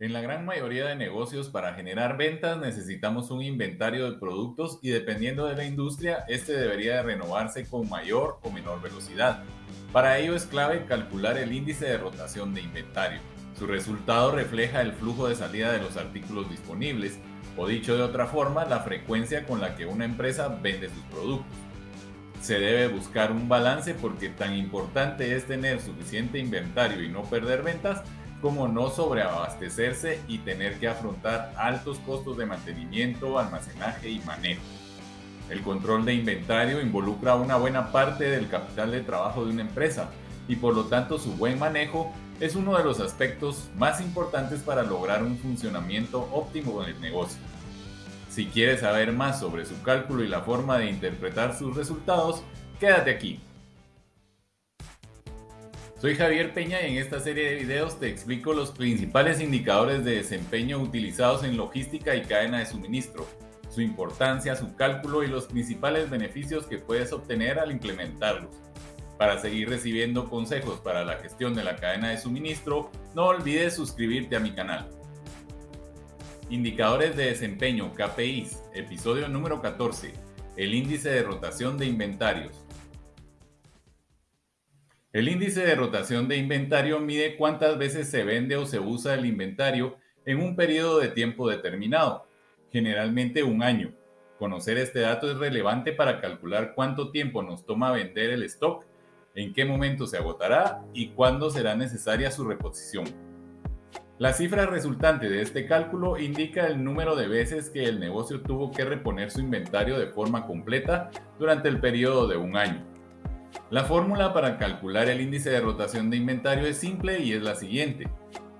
En la gran mayoría de negocios para generar ventas necesitamos un inventario de productos y dependiendo de la industria, este debería de renovarse con mayor o menor velocidad. Para ello es clave calcular el índice de rotación de inventario. Su resultado refleja el flujo de salida de los artículos disponibles, o dicho de otra forma, la frecuencia con la que una empresa vende sus productos. Se debe buscar un balance porque tan importante es tener suficiente inventario y no perder ventas como no sobreabastecerse y tener que afrontar altos costos de mantenimiento, almacenaje y manejo. El control de inventario involucra una buena parte del capital de trabajo de una empresa y por lo tanto su buen manejo es uno de los aspectos más importantes para lograr un funcionamiento óptimo del negocio. Si quieres saber más sobre su cálculo y la forma de interpretar sus resultados, quédate aquí. Soy Javier Peña y en esta serie de videos te explico los principales indicadores de desempeño utilizados en logística y cadena de suministro, su importancia, su cálculo y los principales beneficios que puedes obtener al implementarlos. Para seguir recibiendo consejos para la gestión de la cadena de suministro, no olvides suscribirte a mi canal. Indicadores de desempeño KPIs, episodio número 14, el índice de rotación de inventarios. El índice de rotación de inventario mide cuántas veces se vende o se usa el inventario en un periodo de tiempo determinado, generalmente un año. Conocer este dato es relevante para calcular cuánto tiempo nos toma vender el stock, en qué momento se agotará y cuándo será necesaria su reposición. La cifra resultante de este cálculo indica el número de veces que el negocio tuvo que reponer su inventario de forma completa durante el periodo de un año. La fórmula para calcular el índice de rotación de inventario es simple y es la siguiente.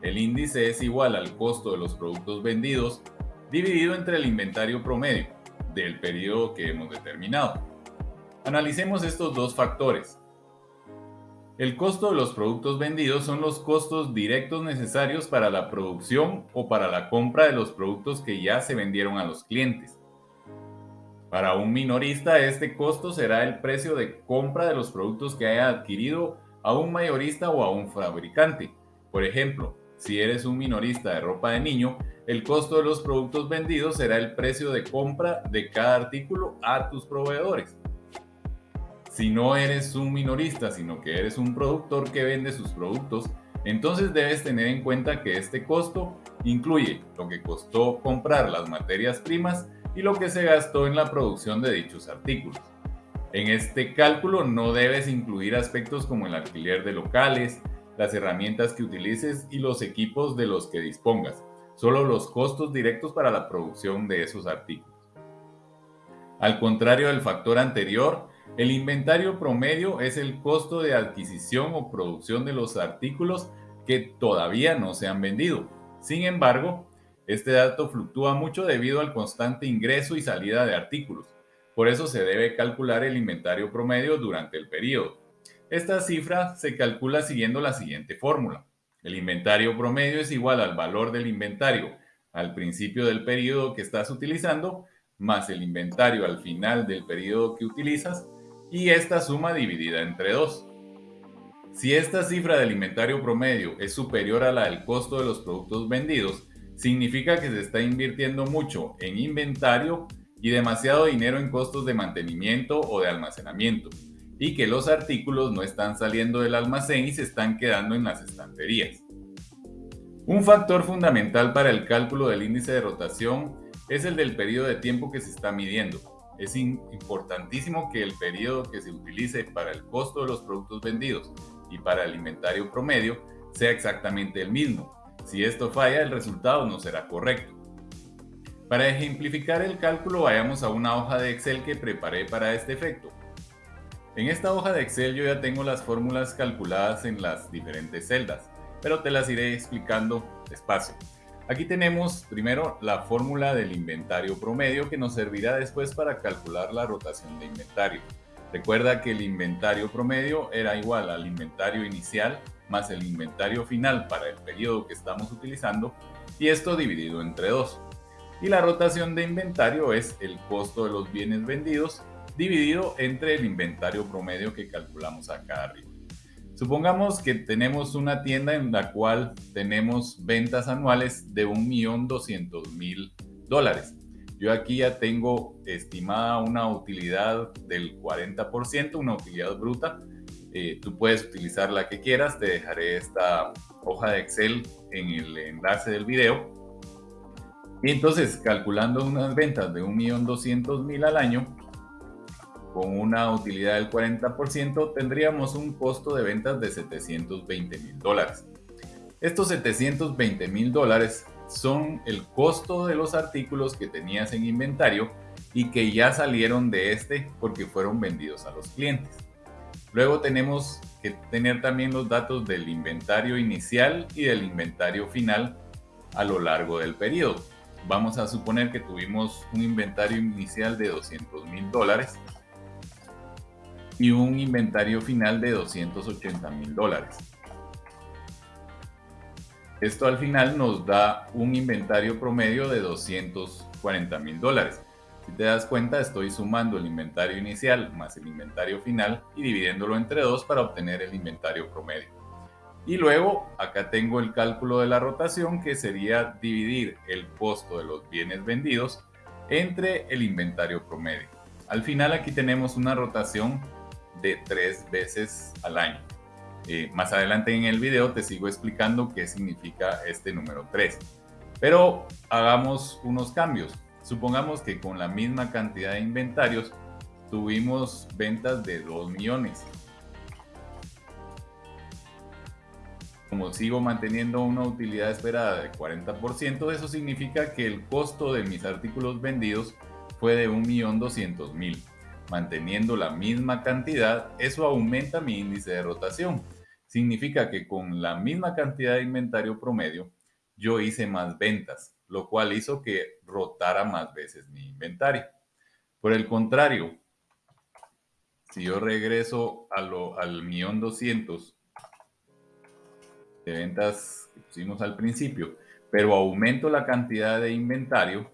El índice es igual al costo de los productos vendidos dividido entre el inventario promedio del periodo que hemos determinado. Analicemos estos dos factores. El costo de los productos vendidos son los costos directos necesarios para la producción o para la compra de los productos que ya se vendieron a los clientes. Para un minorista este costo será el precio de compra de los productos que haya adquirido a un mayorista o a un fabricante. Por ejemplo, si eres un minorista de ropa de niño, el costo de los productos vendidos será el precio de compra de cada artículo a tus proveedores. Si no eres un minorista, sino que eres un productor que vende sus productos, entonces debes tener en cuenta que este costo incluye lo que costó comprar las materias primas y lo que se gastó en la producción de dichos artículos. En este cálculo no debes incluir aspectos como el alquiler de locales, las herramientas que utilices y los equipos de los que dispongas, solo los costos directos para la producción de esos artículos. Al contrario del factor anterior, el inventario promedio es el costo de adquisición o producción de los artículos que todavía no se han vendido. Sin embargo, este dato fluctúa mucho debido al constante ingreso y salida de artículos. Por eso se debe calcular el inventario promedio durante el periodo. Esta cifra se calcula siguiendo la siguiente fórmula. El inventario promedio es igual al valor del inventario al principio del periodo que estás utilizando, más el inventario al final del periodo que utilizas, y esta suma dividida entre 2. Si esta cifra del inventario promedio es superior a la del costo de los productos vendidos, significa que se está invirtiendo mucho en inventario y demasiado dinero en costos de mantenimiento o de almacenamiento, y que los artículos no están saliendo del almacén y se están quedando en las estanterías. Un factor fundamental para el cálculo del índice de rotación es el del periodo de tiempo que se está midiendo. Es importantísimo que el periodo que se utilice para el costo de los productos vendidos y para el inventario promedio sea exactamente el mismo, si esto falla, el resultado no será correcto. Para ejemplificar el cálculo, vayamos a una hoja de Excel que preparé para este efecto. En esta hoja de Excel yo ya tengo las fórmulas calculadas en las diferentes celdas, pero te las iré explicando despacio. Aquí tenemos primero la fórmula del inventario promedio que nos servirá después para calcular la rotación de inventario. Recuerda que el inventario promedio era igual al inventario inicial más el inventario final para el periodo que estamos utilizando y esto dividido entre dos. Y la rotación de inventario es el costo de los bienes vendidos dividido entre el inventario promedio que calculamos acá arriba. Supongamos que tenemos una tienda en la cual tenemos ventas anuales de 1.200.000 dólares. Yo aquí ya tengo estimada una utilidad del 40%, una utilidad bruta. Eh, tú puedes utilizar la que quieras. Te dejaré esta hoja de Excel en el enlace del video. Y entonces, calculando unas ventas de 1.200.000 al año, con una utilidad del 40%, tendríamos un costo de ventas de 720 mil dólares. Estos 720 mil dólares son el costo de los artículos que tenías en inventario y que ya salieron de este porque fueron vendidos a los clientes. Luego tenemos que tener también los datos del inventario inicial y del inventario final a lo largo del periodo. Vamos a suponer que tuvimos un inventario inicial de 200 mil dólares y un inventario final de 280 mil dólares. Esto al final nos da un inventario promedio de 240 mil dólares. Si te das cuenta, estoy sumando el inventario inicial más el inventario final y dividiéndolo entre dos para obtener el inventario promedio. Y luego acá tengo el cálculo de la rotación que sería dividir el costo de los bienes vendidos entre el inventario promedio. Al final aquí tenemos una rotación de tres veces al año. Eh, más adelante en el video te sigo explicando qué significa este número 3. Pero hagamos unos cambios. Supongamos que con la misma cantidad de inventarios tuvimos ventas de 2 millones. Como sigo manteniendo una utilidad esperada de 40%, eso significa que el costo de mis artículos vendidos fue de 1.200.000 manteniendo la misma cantidad, eso aumenta mi índice de rotación. Significa que con la misma cantidad de inventario promedio, yo hice más ventas, lo cual hizo que rotara más veces mi inventario. Por el contrario, si yo regreso a lo, al millón doscientos de ventas que pusimos al principio, pero aumento la cantidad de inventario,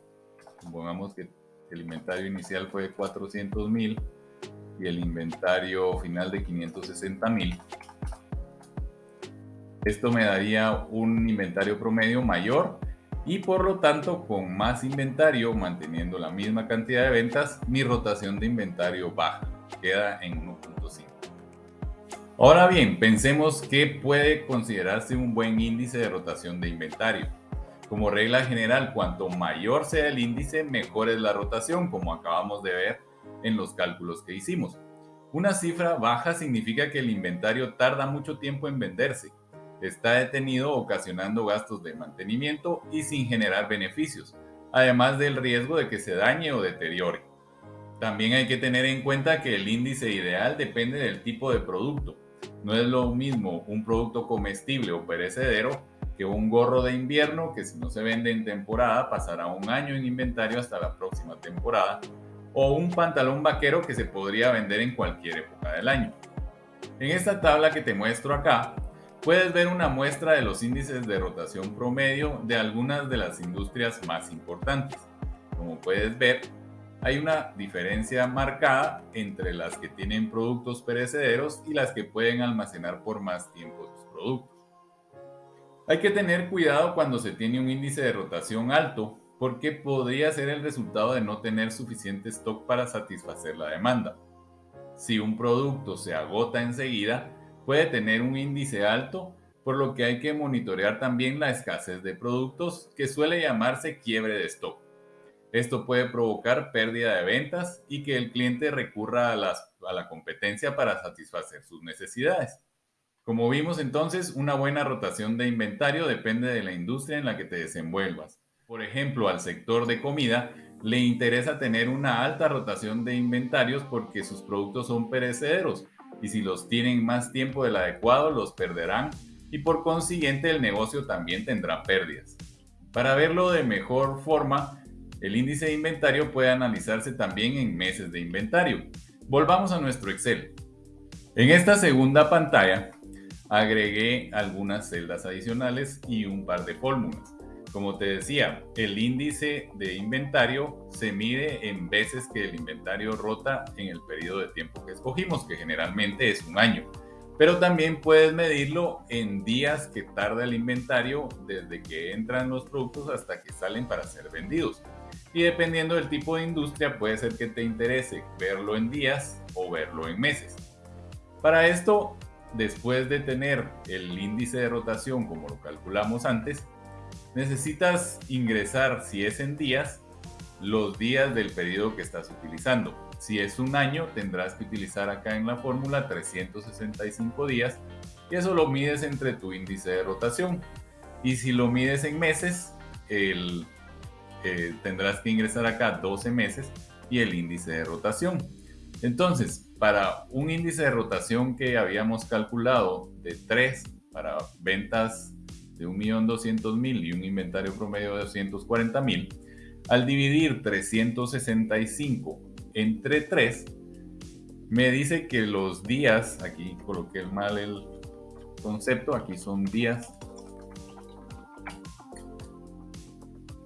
supongamos que el inventario inicial fue de 400 mil y el inventario final de 560 mil. Esto me daría un inventario promedio mayor y por lo tanto con más inventario, manteniendo la misma cantidad de ventas, mi rotación de inventario baja, queda en 1.5. Ahora bien, pensemos que puede considerarse un buen índice de rotación de inventario. Como regla general, cuanto mayor sea el índice, mejor es la rotación, como acabamos de ver en los cálculos que hicimos. Una cifra baja significa que el inventario tarda mucho tiempo en venderse, está detenido ocasionando gastos de mantenimiento y sin generar beneficios, además del riesgo de que se dañe o deteriore. También hay que tener en cuenta que el índice ideal depende del tipo de producto. No es lo mismo un producto comestible o perecedero que un gorro de invierno que si no se vende en temporada pasará un año en inventario hasta la próxima temporada, o un pantalón vaquero que se podría vender en cualquier época del año. En esta tabla que te muestro acá, puedes ver una muestra de los índices de rotación promedio de algunas de las industrias más importantes. Como puedes ver, hay una diferencia marcada entre las que tienen productos perecederos y las que pueden almacenar por más tiempo sus productos. Hay que tener cuidado cuando se tiene un índice de rotación alto porque podría ser el resultado de no tener suficiente stock para satisfacer la demanda. Si un producto se agota enseguida, puede tener un índice alto, por lo que hay que monitorear también la escasez de productos, que suele llamarse quiebre de stock. Esto puede provocar pérdida de ventas y que el cliente recurra a, a la competencia para satisfacer sus necesidades. Como vimos entonces, una buena rotación de inventario depende de la industria en la que te desenvuelvas. Por ejemplo, al sector de comida le interesa tener una alta rotación de inventarios porque sus productos son perecederos y si los tienen más tiempo del adecuado los perderán y por consiguiente el negocio también tendrá pérdidas. Para verlo de mejor forma, el índice de inventario puede analizarse también en meses de inventario. Volvamos a nuestro Excel. En esta segunda pantalla agregué algunas celdas adicionales y un par de fórmulas. Como te decía, el índice de inventario se mide en veces que el inventario rota en el periodo de tiempo que escogimos, que generalmente es un año. Pero también puedes medirlo en días que tarda el inventario desde que entran los productos hasta que salen para ser vendidos. Y dependiendo del tipo de industria puede ser que te interese verlo en días o verlo en meses. Para esto, después de tener el índice de rotación como lo calculamos antes, necesitas ingresar, si es en días, los días del periodo que estás utilizando. Si es un año, tendrás que utilizar acá en la fórmula 365 días y eso lo mides entre tu índice de rotación. Y si lo mides en meses, el, eh, tendrás que ingresar acá 12 meses y el índice de rotación. Entonces, para un índice de rotación que habíamos calculado de 3 para ventas de 1.200.000 y un inventario promedio de 240.000, al dividir 365 entre 3, me dice que los días, aquí coloqué mal el concepto, aquí son días,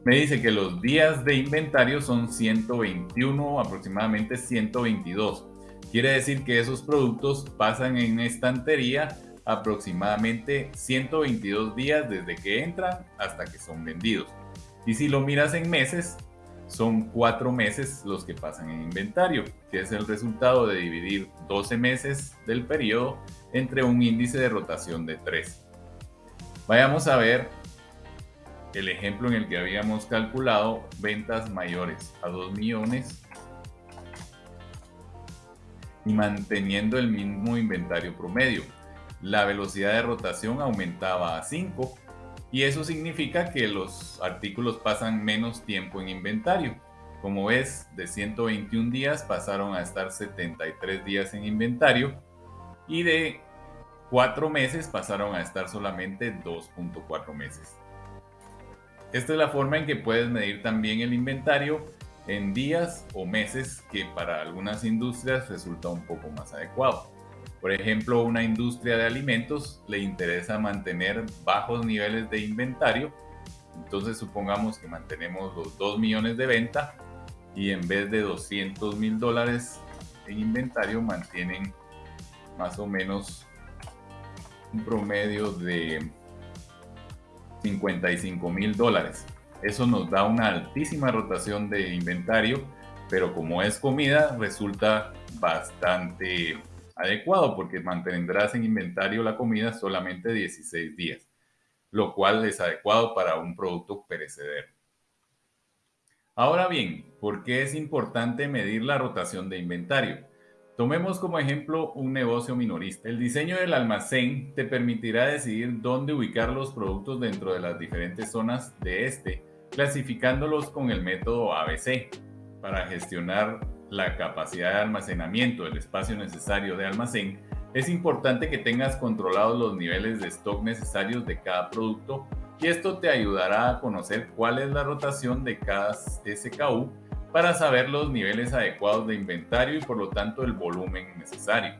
me dice que los días de inventario son 121, aproximadamente 122. Quiere decir que esos productos pasan en estantería aproximadamente 122 días desde que entran hasta que son vendidos. Y si lo miras en meses, son cuatro meses los que pasan en inventario, que es el resultado de dividir 12 meses del periodo entre un índice de rotación de 3. Vayamos a ver el ejemplo en el que habíamos calculado ventas mayores a 2 millones y manteniendo el mismo inventario promedio. La velocidad de rotación aumentaba a 5 y eso significa que los artículos pasan menos tiempo en inventario. Como ves, de 121 días pasaron a estar 73 días en inventario y de 4 meses pasaron a estar solamente 2.4 meses. Esta es la forma en que puedes medir también el inventario en días o meses que para algunas industrias resulta un poco más adecuado. Por ejemplo, una industria de alimentos le interesa mantener bajos niveles de inventario. Entonces supongamos que mantenemos los 2 millones de venta y en vez de 200 mil dólares en inventario mantienen más o menos un promedio de 55 mil dólares. Eso nos da una altísima rotación de inventario, pero como es comida resulta bastante adecuado porque mantendrás en inventario la comida solamente 16 días, lo cual es adecuado para un producto perecedero. Ahora bien, ¿por qué es importante medir la rotación de inventario? Tomemos como ejemplo un negocio minorista. El diseño del almacén te permitirá decidir dónde ubicar los productos dentro de las diferentes zonas de este, clasificándolos con el método ABC para gestionar la capacidad de almacenamiento del espacio necesario de almacén, es importante que tengas controlados los niveles de stock necesarios de cada producto y esto te ayudará a conocer cuál es la rotación de cada SKU para saber los niveles adecuados de inventario y por lo tanto el volumen necesario.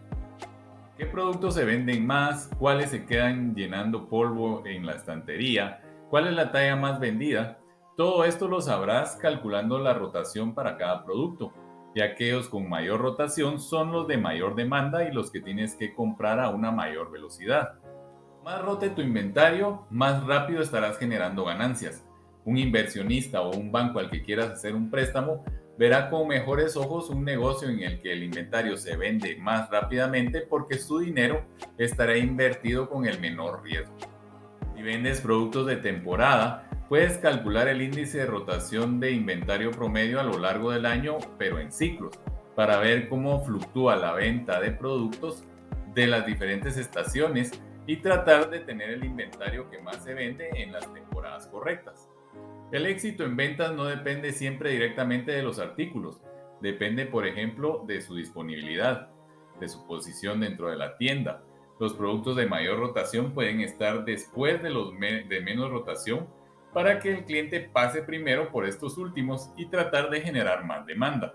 ¿Qué productos se venden más? ¿Cuáles se quedan llenando polvo en la estantería? ¿Cuál es la talla más vendida? Todo esto lo sabrás calculando la rotación para cada producto, y aquellos con mayor rotación son los de mayor demanda y los que tienes que comprar a una mayor velocidad. Más rote tu inventario, más rápido estarás generando ganancias un inversionista o un banco al que quieras hacer un préstamo verá con mejores ojos un negocio en el que el inventario se vende más rápidamente porque su dinero estará invertido con el menor riesgo. Si vendes productos de temporada, puedes calcular el índice de rotación de inventario promedio a lo largo del año, pero en ciclos, para ver cómo fluctúa la venta de productos de las diferentes estaciones y tratar de tener el inventario que más se vende en las temporadas correctas. El éxito en ventas no depende siempre directamente de los artículos, depende por ejemplo de su disponibilidad, de su posición dentro de la tienda. Los productos de mayor rotación pueden estar después de los de menos rotación para que el cliente pase primero por estos últimos y tratar de generar más demanda.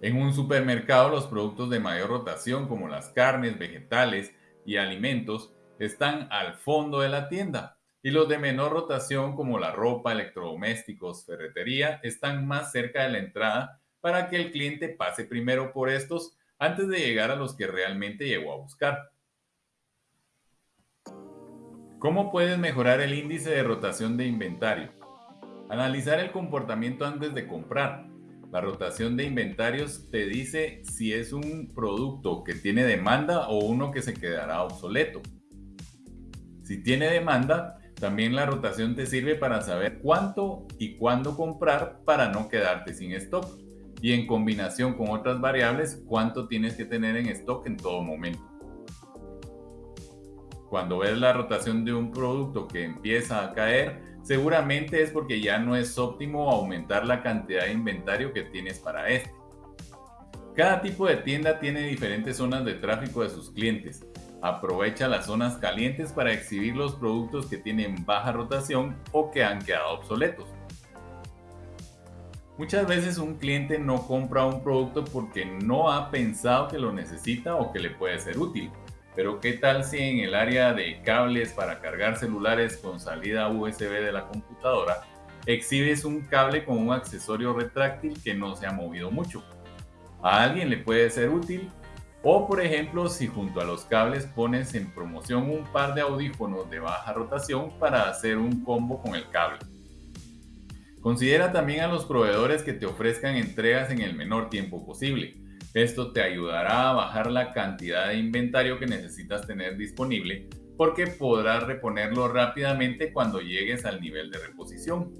En un supermercado los productos de mayor rotación como las carnes, vegetales y alimentos están al fondo de la tienda y los de menor rotación como la ropa, electrodomésticos, ferretería están más cerca de la entrada para que el cliente pase primero por estos antes de llegar a los que realmente llegó a buscar. ¿Cómo puedes mejorar el índice de rotación de inventario? Analizar el comportamiento antes de comprar. La rotación de inventarios te dice si es un producto que tiene demanda o uno que se quedará obsoleto. Si tiene demanda, también la rotación te sirve para saber cuánto y cuándo comprar para no quedarte sin stock. Y en combinación con otras variables, cuánto tienes que tener en stock en todo momento. Cuando ves la rotación de un producto que empieza a caer, seguramente es porque ya no es óptimo aumentar la cantidad de inventario que tienes para este. Cada tipo de tienda tiene diferentes zonas de tráfico de sus clientes Aprovecha las zonas calientes para exhibir los productos que tienen baja rotación o que han quedado obsoletos. Muchas veces un cliente no compra un producto porque no ha pensado que lo necesita o que le puede ser útil. Pero ¿qué tal si en el área de cables para cargar celulares con salida USB de la computadora exhibes un cable con un accesorio retráctil que no se ha movido mucho? A alguien le puede ser útil o por ejemplo, si junto a los cables pones en promoción un par de audífonos de baja rotación para hacer un combo con el cable. Considera también a los proveedores que te ofrezcan entregas en el menor tiempo posible. Esto te ayudará a bajar la cantidad de inventario que necesitas tener disponible porque podrás reponerlo rápidamente cuando llegues al nivel de reposición.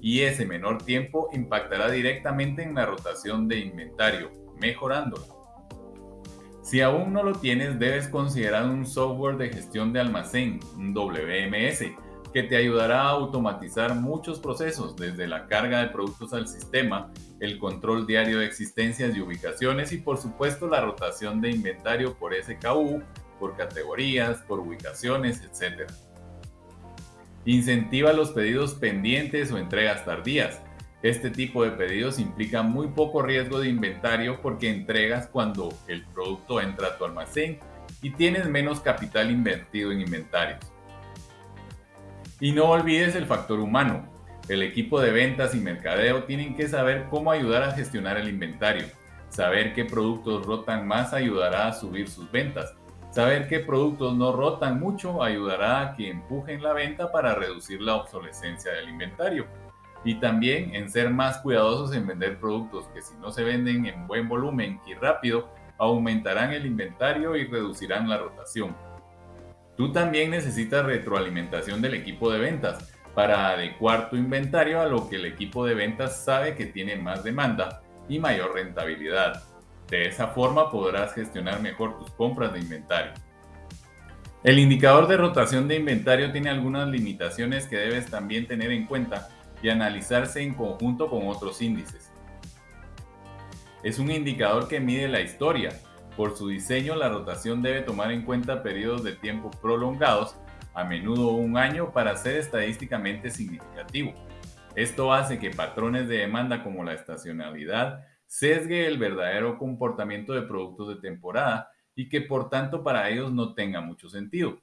Y ese menor tiempo impactará directamente en la rotación de inventario, mejorándola. Si aún no lo tienes, debes considerar un software de gestión de almacén, un WMS, que te ayudará a automatizar muchos procesos, desde la carga de productos al sistema, el control diario de existencias y ubicaciones y por supuesto la rotación de inventario por SKU, por categorías, por ubicaciones, etc. Incentiva los pedidos pendientes o entregas tardías este tipo de pedidos implica muy poco riesgo de inventario porque entregas cuando el producto entra a tu almacén y tienes menos capital invertido en inventarios. Y no olvides el factor humano. El equipo de ventas y mercadeo tienen que saber cómo ayudar a gestionar el inventario. Saber qué productos rotan más ayudará a subir sus ventas. Saber qué productos no rotan mucho ayudará a que empujen la venta para reducir la obsolescencia del inventario y también en ser más cuidadosos en vender productos que si no se venden en buen volumen y rápido, aumentarán el inventario y reducirán la rotación. Tú también necesitas retroalimentación del equipo de ventas para adecuar tu inventario a lo que el equipo de ventas sabe que tiene más demanda y mayor rentabilidad. De esa forma podrás gestionar mejor tus compras de inventario. El indicador de rotación de inventario tiene algunas limitaciones que debes también tener en cuenta y analizarse en conjunto con otros índices. Es un indicador que mide la historia. Por su diseño, la rotación debe tomar en cuenta periodos de tiempo prolongados, a menudo un año, para ser estadísticamente significativo. Esto hace que patrones de demanda como la estacionalidad sesgue el verdadero comportamiento de productos de temporada y que por tanto para ellos no tenga mucho sentido.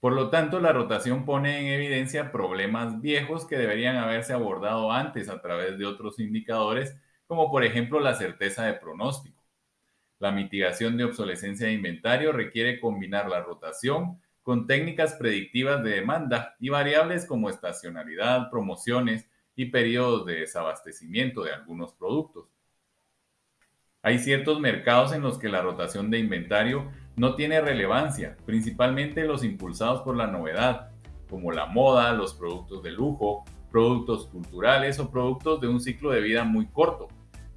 Por lo tanto, la rotación pone en evidencia problemas viejos que deberían haberse abordado antes a través de otros indicadores, como por ejemplo la certeza de pronóstico. La mitigación de obsolescencia de inventario requiere combinar la rotación con técnicas predictivas de demanda y variables como estacionalidad, promociones y periodos de desabastecimiento de algunos productos. Hay ciertos mercados en los que la rotación de inventario no tiene relevancia, principalmente los impulsados por la novedad, como la moda, los productos de lujo, productos culturales o productos de un ciclo de vida muy corto.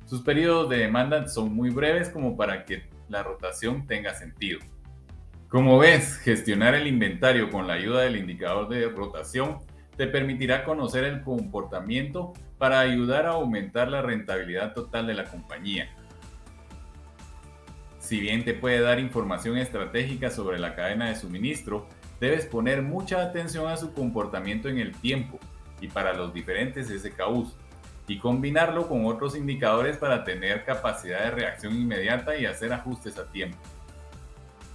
Sus periodos de demanda son muy breves como para que la rotación tenga sentido. Como ves, gestionar el inventario con la ayuda del indicador de rotación te permitirá conocer el comportamiento para ayudar a aumentar la rentabilidad total de la compañía. Si bien te puede dar información estratégica sobre la cadena de suministro, debes poner mucha atención a su comportamiento en el tiempo y para los diferentes SKUs y combinarlo con otros indicadores para tener capacidad de reacción inmediata y hacer ajustes a tiempo.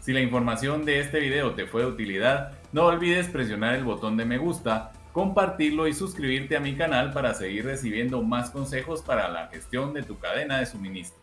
Si la información de este video te fue de utilidad, no olvides presionar el botón de me gusta, compartirlo y suscribirte a mi canal para seguir recibiendo más consejos para la gestión de tu cadena de suministro.